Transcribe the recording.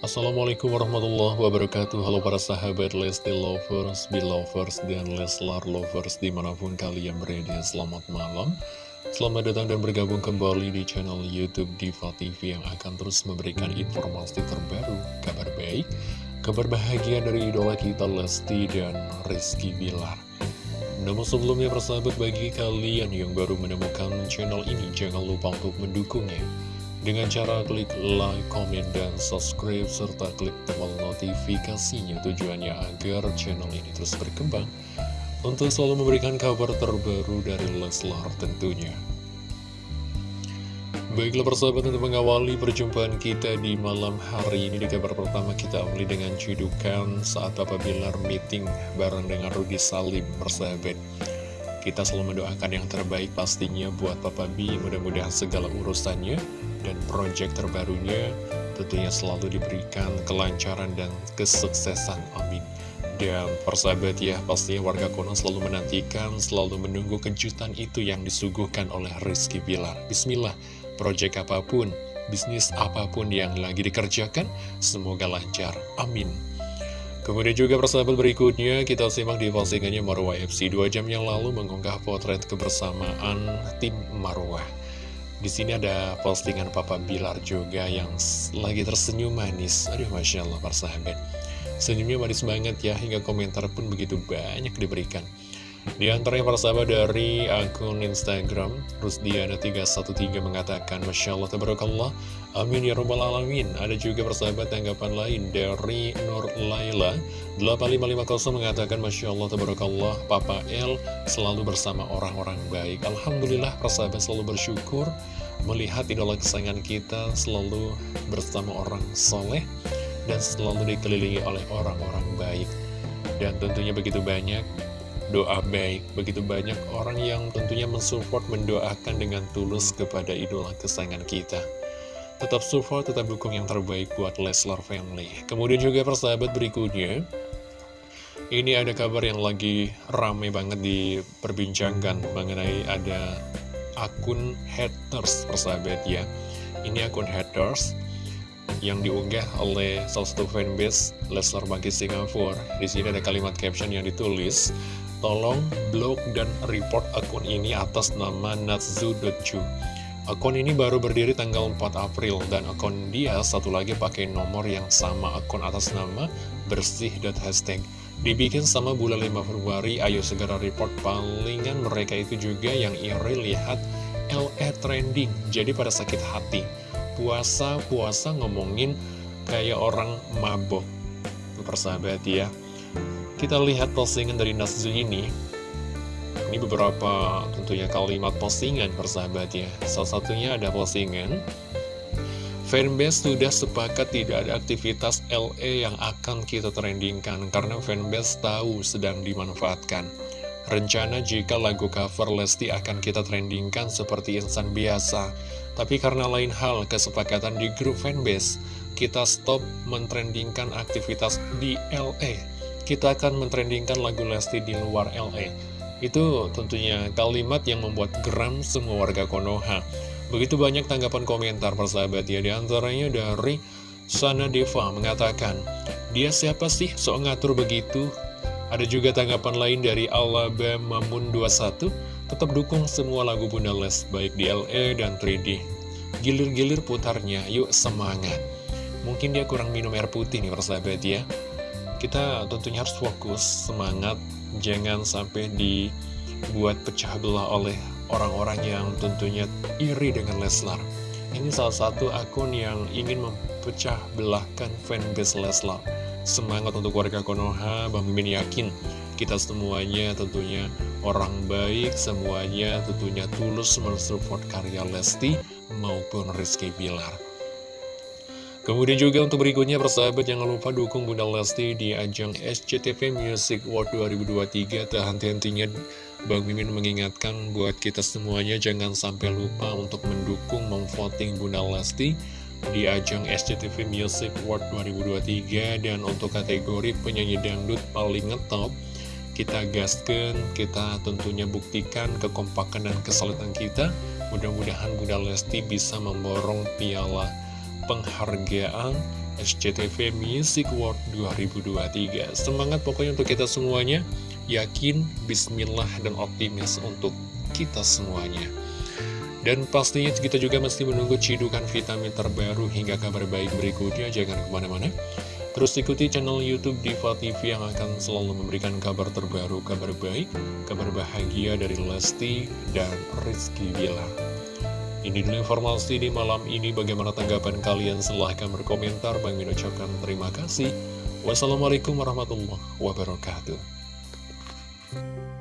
Assalamualaikum warahmatullahi wabarakatuh. Halo para sahabat Lesti Lovers, Belovers, dan Leslar Lovers di mana pun kalian berada. Selamat malam. Selamat datang dan bergabung kembali di channel Youtube Diva TV Yang akan terus memberikan informasi terbaru, kabar baik Kabar bahagia dari idola kita Lesti dan Rizky Bilar. Namun sebelumnya persahabat bagi kalian yang baru menemukan channel ini Jangan lupa untuk mendukungnya dengan cara klik like, comment, dan subscribe, serta klik tombol notifikasinya tujuannya agar channel ini terus berkembang untuk selalu memberikan kabar terbaru dari Leslar tentunya. Baiklah persahabat untuk mengawali perjumpaan kita di malam hari ini di kabar pertama kita awali dengan cidukan saat Papa Bilar meeting bareng dengan Rudi Salim persahabat. Kita selalu mendoakan yang terbaik pastinya buat Papa B, mudah-mudahan segala urusannya dan proyek terbarunya tentunya selalu diberikan kelancaran dan kesuksesan. Amin. Dan persahabat ya, pastinya warga Konoha selalu menantikan, selalu menunggu kejutan itu yang disuguhkan oleh Rizky Bilar. Bismillah, proyek apa pun, bisnis apa pun yang lagi dikerjakan, semoga lancar. Amin. Kemudian juga persahabat berikutnya, kita simak di postingannya Marwah FC 2 jam yang lalu mengunggah potret kebersamaan tim Marwah. Di sini ada postingan Papa Bilar juga yang lagi tersenyum manis. Aduh, Masya Allah, persahabat. Senyumnya manis banget ya, hingga komentar pun begitu banyak diberikan. Di antaranya para sahabat dari akun Instagram Rusdiana313 mengatakan Masya Allah, Tabarakallah, Amin ya Rabbal Alamin Ada juga persahabat tanggapan lain dari Nur Laila 8550 mengatakan Masya Allah, Tabarakallah, Papa El selalu bersama orang-orang baik Alhamdulillah persahabat selalu bersyukur Melihat idola kesayangan kita selalu bersama orang soleh Dan selalu dikelilingi oleh orang-orang baik Dan tentunya begitu banyak doa baik. Begitu banyak orang yang tentunya mensupport, mendoakan dengan tulus kepada idola kesayangan kita. Tetap support, tetap dukung yang terbaik buat Leslar Family. Kemudian juga persahabat berikutnya, ini ada kabar yang lagi rame banget diperbincangkan mengenai ada akun haters persahabat ya. Ini akun haters yang diunggah oleh salah satu fanbase Leslar Bangkit Singapura. Di sini ada kalimat caption yang ditulis, Tolong blok dan report akun ini atas nama Natsu.ju Akun ini baru berdiri tanggal 4 April dan akun dia satu lagi pakai nomor yang sama akun atas nama bersih.hashtag Dibikin sama bulan 5 Februari, ayo segera report. Palingan mereka itu juga yang iri lihat LE trending Jadi pada sakit hati. Puasa-puasa ngomongin kayak orang mabok. Persahabat ya. Kita lihat postingan dari Naszu ini. Ini beberapa tentunya kalimat postingan persahabat ya. Salah satunya ada postingan Fanbase sudah sepakat tidak ada aktivitas LE yang akan kita trendingkan Karena fanbase tahu sedang dimanfaatkan Rencana jika lagu cover Lesti akan kita trendingkan seperti insan biasa Tapi karena lain hal kesepakatan di grup fanbase Kita stop mentrendingkan aktivitas di LE kita akan mentrendingkan lagu Lesti di luar LA. Itu tentunya kalimat yang membuat geram semua warga Konoha. Begitu banyak tanggapan komentar persahabat ya, di antaranya dari Sana Deva mengatakan, dia siapa sih sok ngatur begitu? Ada juga tanggapan lain dari Alabama Mamun 21, tetap dukung semua lagu Bunda Les, baik di LA dan 3D. Gilir-gilir putarnya, yuk semangat. Mungkin dia kurang minum air putih nih persahabat ya kita tentunya harus fokus, semangat, jangan sampai dibuat pecah belah oleh orang-orang yang tentunya iri dengan Leslar. Ini salah satu akun yang ingin mempecah belahkan fanbase Leslar. Semangat untuk warga Konoha, Bang Mimin yakin kita semuanya tentunya orang baik, semuanya tentunya tulus mensupport karya Lesti maupun Rizky Bilar. Kemudian juga untuk berikutnya persahabat jangan lupa dukung Bunda Lesti di ajang SCTV Music World 2023 Tak henti-hentinya Bang Mimin mengingatkan buat kita semuanya jangan sampai lupa untuk mendukung memvoting Bunda Lesti di ajang SCTV Music World 2023 dan untuk kategori penyanyi dangdut paling ngetop kita gaskan, kita tentunya buktikan kekompakan dan kesulitan kita. Mudah-mudahan Bunda Lesti bisa memborong piala penghargaan SCTV Music Award 2023. Semangat pokoknya untuk kita semuanya. Yakin, bismillah, dan optimis untuk kita semuanya. Dan pastinya kita juga mesti menunggu cidukan vitamin terbaru hingga kabar baik berikutnya. Jangan ke mana-mana. Terus ikuti channel Youtube Diva TV yang akan selalu memberikan kabar terbaru, kabar baik, kabar bahagia dari Lesti dan Rizky Bila. Ini dulu informasi di malam ini. Bagaimana tanggapan kalian? Silahkan berkomentar. Bang ucapkan terima kasih. Wassalamualaikum warahmatullahi wabarakatuh. Bye.